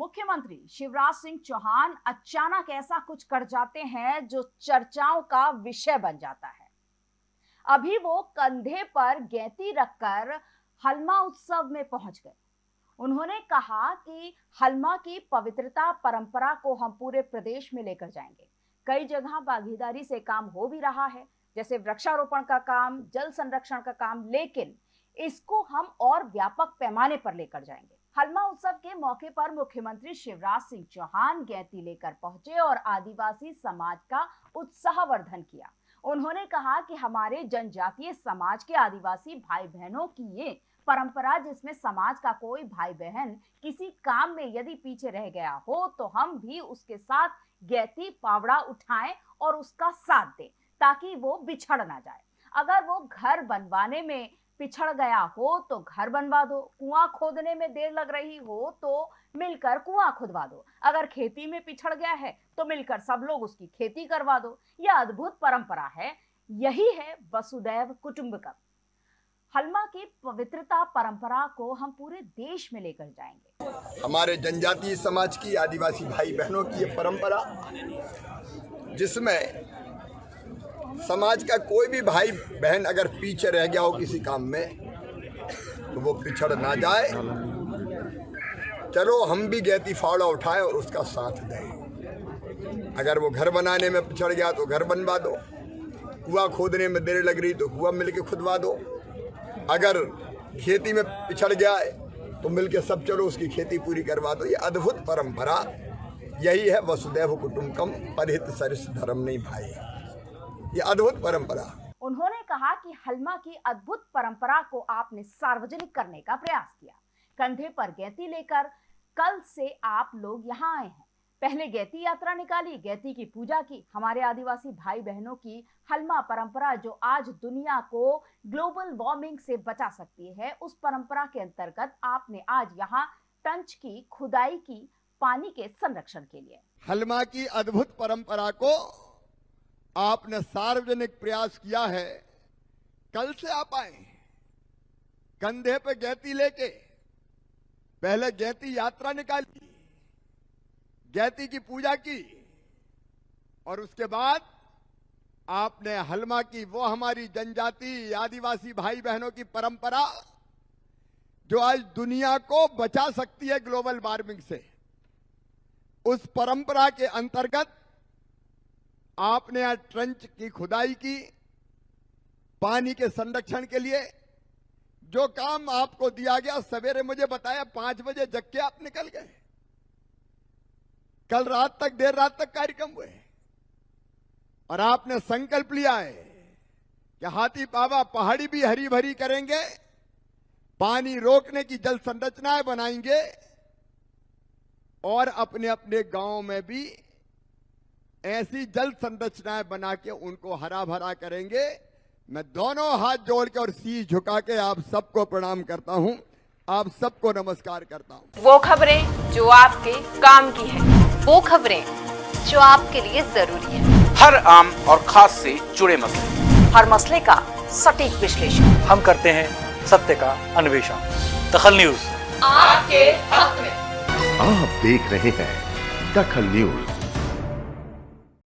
मुख्यमंत्री शिवराज सिंह चौहान अचानक ऐसा कुछ कर जाते हैं जो चर्चाओं का विषय बन जाता है। अभी वो कंधे पर गैती रखकर हलमा उत्सव में पहुँच गए। उन्होंने कहा कि हलमा की पवित्रता परंपरा को हम पूरे प्रदेश में लेकर जाएँगे। कई जगह भागीदारी से काम हो भी रहा है, जैसे वृक्षारोपण का काम, जल संरक्षण का काम, लेकिन इसको हम और व्यापक पैमाने पर लेकर जाएँगे। हलमा उत्सव के मौके पर मुख्यमंत्री शिवराज सिंह चौहान गैती लेकर पहुँचे और आदिवासी समाज का उत्साहवर्धन किया। उन्होंने कहा कि हमारे जनजातीय समाज के आदिवासी भाई बहनों की ये परंपरा जिसमें समाज का कोई भाई बहन किसी काम में यदि पीछे रह गया हो तो हम भी उसके साथ गैती पावड़ा उठाएँ और उसका साथ दें, ताकि वो बिछड़ ना जाए। अगर वो घर बनवाने में पिछड़ गया हो तो घर बनवा दो, कुआँ खोदने में देर लग रही हो तो मिलकर कुआँ खुदवा दो। अगर खेती में पिछड़ गया है तो मिलकर सब लोग उसकी खेती करवा दो। यह अद्भुत परंपरा है। यही है वसुदैव कुटुंबकम। हलमा की पवित्रता परंपरा को हम पूरे देश में लेकर जाएँगे। हमारे जनजातीय समाज की आदिवासी भाई बहनों की ये परंपरा, जिसमें समाज का कोई भी भाई, बहन अगर पीछे रह गया हो किसी काम में तो वो पिछड़ ना जाए। चलो, हम भी गैती फावड़ा उठाएँ और उसका साथ दें। अगर वो घर बनाने में पिछड़ गया तो घर बनवा दो। कुआ खोदने में देर लग रही तो कुआ मिल के खुदवा दो। अगर खेती में पिछड़ गया है तो मिल के सब चलो उसकी खेती पूरी करवा दो। ये अद्भुत परंपरा। यही है वसुदैव कुटुम्बकम, परहित सरिस धर्म नहीं भाई। ये अद्भुत परंपरा। उन्होंने कहा कि हलमा की अद्भुत परंपरा को आपने सार्वजनिक करने का प्रयास किया। कंधे पर गैती लेकर कल से आप लोग यहाँ आए हैं। पहले गैती यात्रा निकाली गैती की पूजा की। हमारे आदिवासी भाई बहनों की हलमा परंपरा जो आज दुनिया को ग्लोबल वार्मिंग से बचा सकती है उस परंपरा के अंतर्गत आपने आज यहाँ टंच की खुदाई की पानी के संरक्षण के लिए। हलमा की अद्भुत परंपरा को आपने सार्वजनिक प्रयास किया है, कल से आप आए। कंधे पे गैती लेके, पहले गैती यात्रा निकाली, गैती की पूजा की, और उसके बाद आपने हलमा की, वो हमारी जनजाति, आदिवासी भाई बहनों की परंपरा, जो आज दुनिया को बचा सकती है ग्लोबल वार्मिंग से, उस परंपरा के अंतर्गत आपने आज ट्रंच की खुदाई की, पानी के संरक्षण के लिए। जो काम आपको दिया गया, सवेरे मुझे बताया, पाँच बजे जग के आप निकल गए। कल रात तक, देर रात तक कार्यक्रम हुए। और आपने संकल्प लिया है कि हाथी बाबा पहाड़ी भी हरी भरी करेंगे, पानी रोकने की जल संरचनाएँ बनाएँगे, और अपने अपने गाँव में भी ऐसी जल संरचनाएँ बना के उनको हरा भरा करेंगे। मैं दोनों हाथ जोड़ के और सी झुका के आप सबको प्रणाम करता हूँ। आप सबको नमस्कार करता हूँ। वो खबरें जो आपके काम की है। वो खबरें जो आपके लिए ज़रूरी है। हर आम और खास से जुड़े मसले। हर मसले का सटीक विश्लेषण। हम करते हैं सत्य का अन्वेषण। दखल न्यूज़। आपके हक में। आप देख रहे हैं दखल न्यूज़।